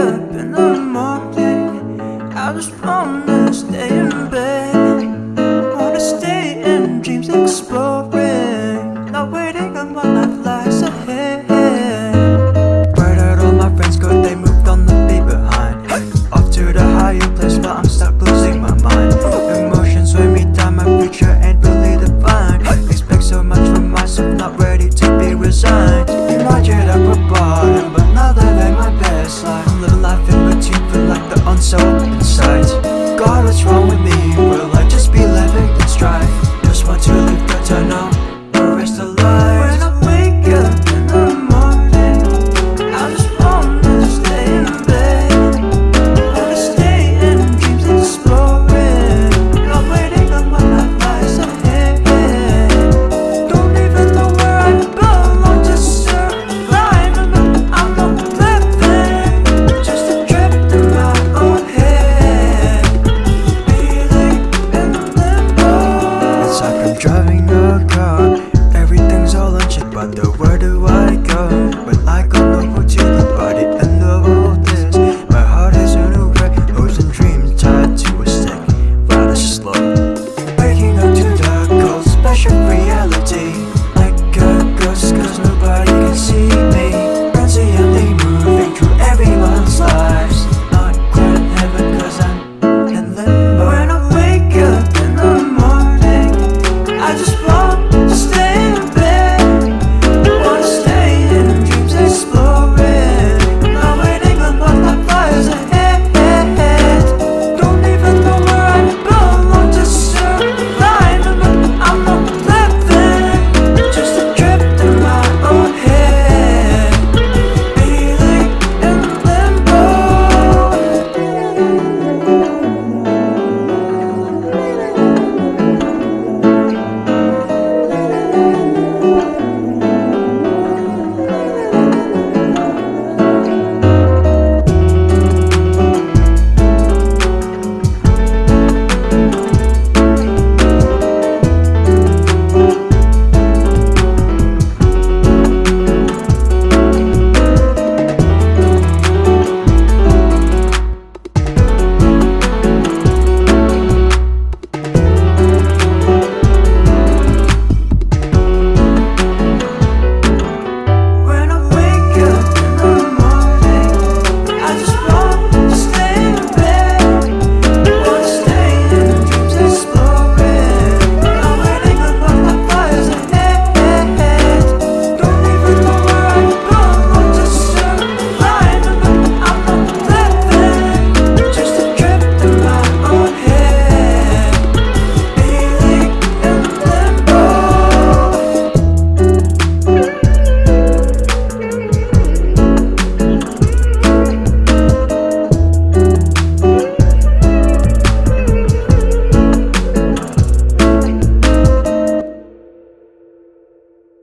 Yeah. wrong with me?